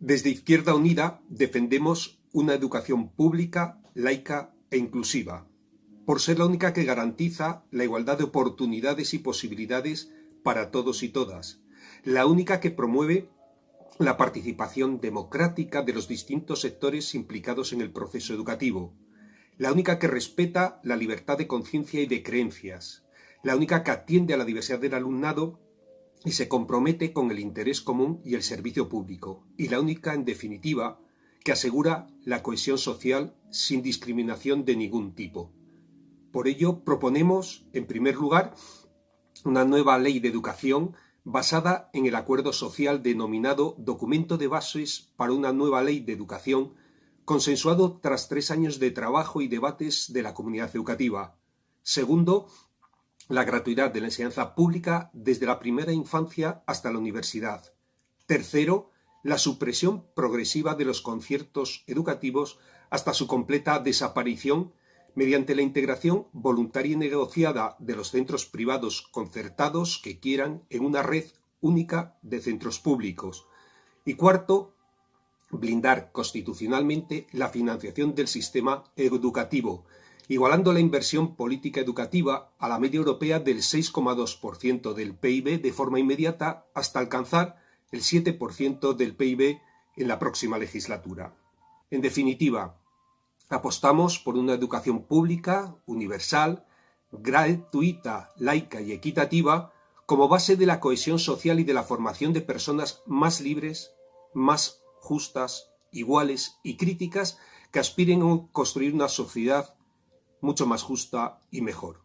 Desde Izquierda Unida defendemos una educación pública, laica e inclusiva, por ser la única que garantiza la igualdad de oportunidades y posibilidades para todos y todas, la única que promueve la participación democrática de los distintos sectores implicados en el proceso educativo, la única que respeta la libertad de conciencia y de creencias, la única que atiende a la diversidad del alumnado y se compromete con el interés común y el servicio público, y la única, en definitiva, que asegura la cohesión social sin discriminación de ningún tipo. Por ello, proponemos, en primer lugar, una nueva ley de educación basada en el acuerdo social denominado Documento de Bases para una nueva ley de educación, consensuado tras tres años de trabajo y debates de la comunidad educativa. Segundo, la gratuidad de la enseñanza pública desde la primera infancia hasta la universidad. Tercero, la supresión progresiva de los conciertos educativos hasta su completa desaparición mediante la integración voluntaria y negociada de los centros privados concertados que quieran en una red única de centros públicos. Y cuarto, blindar constitucionalmente la financiación del sistema educativo, igualando la inversión política educativa a la media europea del 6,2% del PIB de forma inmediata hasta alcanzar el 7% del PIB en la próxima legislatura. En definitiva, apostamos por una educación pública, universal, gratuita, laica y equitativa como base de la cohesión social y de la formación de personas más libres, más justas, iguales y críticas que aspiren a construir una sociedad mucho más justa y mejor.